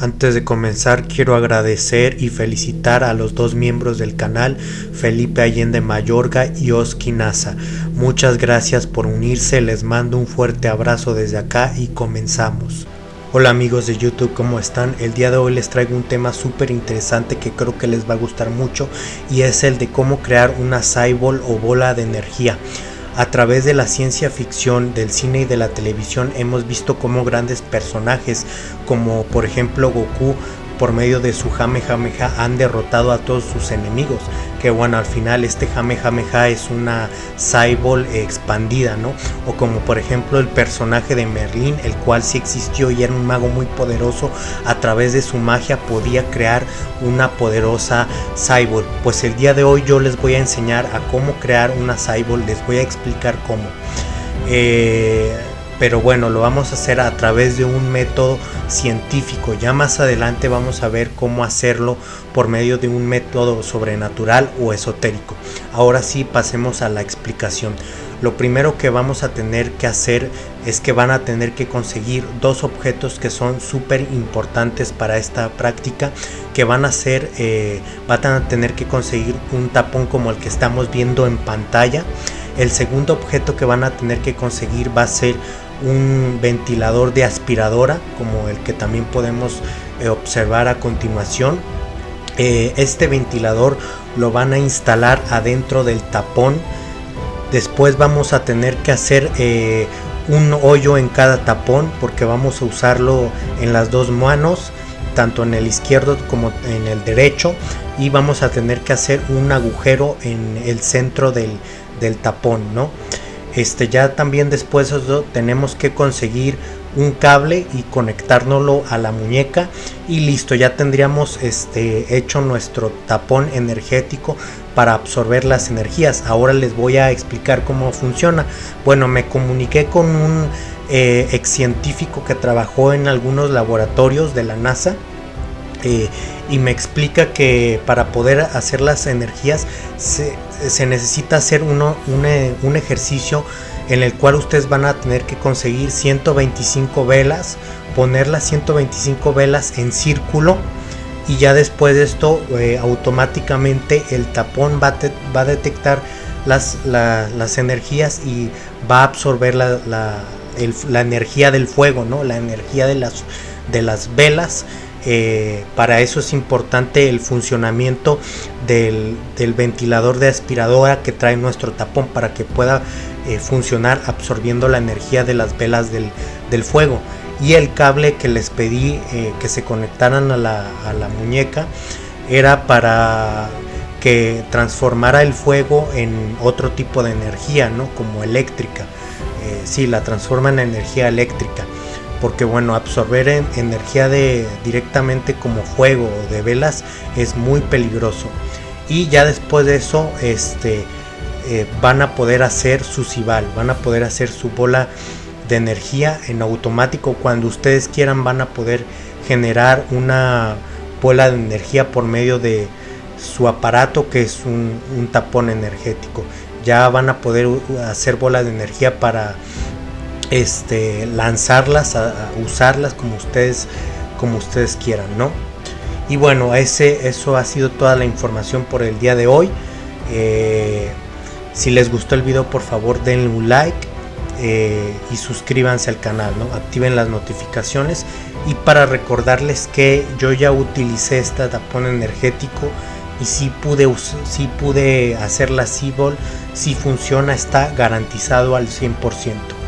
Antes de comenzar quiero agradecer y felicitar a los dos miembros del canal, Felipe Allende Mayorga y Oski Nasa. Muchas gracias por unirse, les mando un fuerte abrazo desde acá y comenzamos. Hola amigos de YouTube, ¿cómo están? El día de hoy les traigo un tema súper interesante que creo que les va a gustar mucho y es el de cómo crear una Cyball o bola de energía. A través de la ciencia ficción, del cine y de la televisión hemos visto cómo grandes personajes como por ejemplo Goku por medio de su Jamejameja han derrotado a todos sus enemigos. Que bueno, al final este Jamejameja es una Cyball expandida, ¿no? O como por ejemplo el personaje de Merlin, el cual sí existió y era un mago muy poderoso. A través de su magia podía crear una poderosa Cyball. Pues el día de hoy yo les voy a enseñar a cómo crear una Cyball, les voy a explicar cómo. Eh, pero bueno, lo vamos a hacer a través de un método científico. Ya más adelante vamos a ver cómo hacerlo por medio de un método sobrenatural o esotérico. Ahora sí, pasemos a la explicación. Lo primero que vamos a tener que hacer es que van a tener que conseguir dos objetos que son súper importantes para esta práctica que van a ser, eh, van a tener que conseguir un tapón como el que estamos viendo en pantalla. El segundo objeto que van a tener que conseguir va a ser un ventilador de aspiradora como el que también podemos eh, observar a continuación. Eh, este ventilador lo van a instalar adentro del tapón. Después vamos a tener que hacer eh, un hoyo en cada tapón porque vamos a usarlo en las dos manos tanto en el izquierdo como en el derecho y vamos a tener que hacer un agujero en el centro del, del tapón no este ya también después tenemos que conseguir un cable y conectárnoslo a la muñeca y listo ya tendríamos este hecho nuestro tapón energético para absorber las energías. Ahora les voy a explicar cómo funciona. Bueno me comuniqué con un eh, ex científico que trabajó en algunos laboratorios de la NASA eh, y me explica que para poder hacer las energías se, necesita hacer uno, un, ejercicio en el cual ustedes van a tener que conseguir 125 velas, poner las 125 velas en círculo y ya después de esto eh, automáticamente el tapón va, va a detectar las, las, energías y va a absorber la, la, energía del fuego, ¿no? la energía de las, de las velas eh, para eso es importante el funcionamiento del, ventilador de aspiradora que trae nuestro tapón para que pueda eh, funcionar absorbiendo la energía de las velas del, fuego y el cable que les pedí eh, que se conectaran a la, muñeca era para que transformara el fuego en otro tipo de energía, ¿no? Como eléctrica. si la transforma en energía eléctrica porque bueno absorber energía de directamente como fuego o de velas es muy peligroso. Y ya después de eso este eh, van a poder hacer su cibal van a poder hacer su bola de energía en automático. Cuando ustedes quieran van a poder generar una bola de energía por medio de su aparato que es un, un tapón energético. Ya van a poder hacer bola de energía para este, lanzarlas, a, usarlas como ustedes, como ustedes quieran, ¿no? Y bueno, ese, eso ha sido toda la información por el día de hoy. Eh, si les gustó el video, por favor denle un like eh, y suscríbanse al canal, ¿no? Activen las notificaciones. Y para recordarles que yo ya utilicé este tapón energético y si pude, si pude hacer la si funciona, está garantizado al 100%.